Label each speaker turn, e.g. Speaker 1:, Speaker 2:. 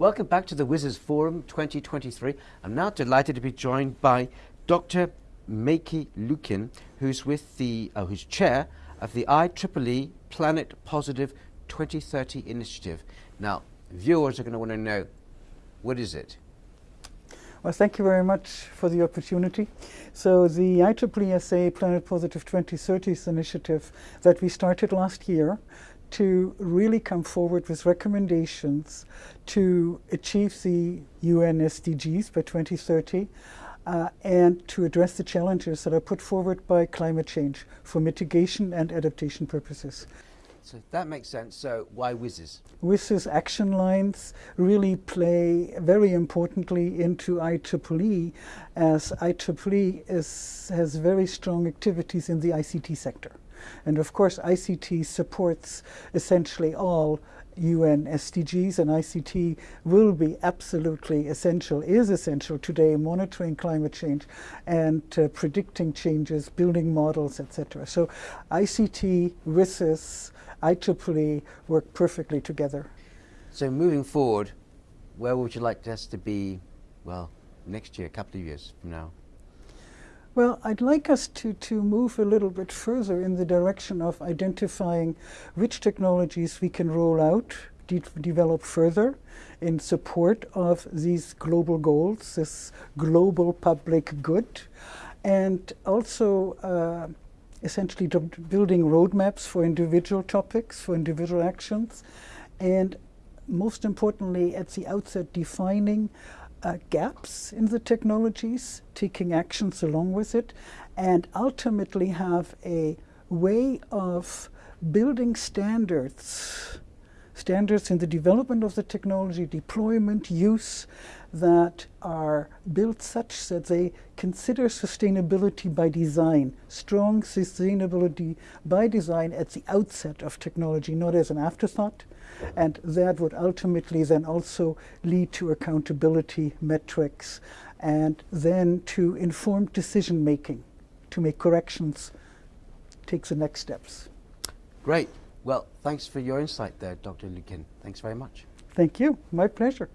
Speaker 1: Welcome back to the WSIS Forum 2023. I'm now delighted to be joined by Dr. Maike Luiken, who's with the, uh, who's chair of the IEEE Planet Positive 2030 initiative. Now, viewers are going to want to know, what is it?
Speaker 2: Well, thank you very much for the opportunity. So the IEEE SA Planet Positive 2030 initiative that we started last year to really come forward with recommendations to achieve the UN SDGs by 2030 uh, and to address the challenges that are put forward by climate change for mitigation and adaptation purposes.
Speaker 1: So that makes sense. So why WSIS?
Speaker 2: WSIS action lines really play very importantly into IEEE as IEEE is, has very strong activities in the ICT sector. And of course, ICT supports essentially all UN SDGs, and ICT will be absolutely essential, is essential today, monitoring climate change and uh, predicting changes, building models, etc. So ICT, WSIS, IEEE work perfectly together.
Speaker 1: So moving forward, where would you like us to be, well, next year, a couple of years from now?
Speaker 2: Well, I'd like us to, to move a little bit further in the direction of identifying which technologies we can roll out, de develop further in support of these global goals, this global public good, and also uh, essentially building roadmaps for individual topics, for individual actions, and most importantly, at the outset, defining uh, gaps in the technologies, taking actions along with it, and ultimately have a way of building standards, standards in the development of the technology, deployment, use, that are built such that they consider sustainability by design, strong sustainability by design at the outset of technology, not as an afterthought, and that would ultimately then also lead to accountability metrics and then to informed decision making, to make corrections, take the next steps.
Speaker 1: Great. Well, thanks for your insight there, Dr. Luiken. Thanks very much.
Speaker 2: Thank you. My pleasure.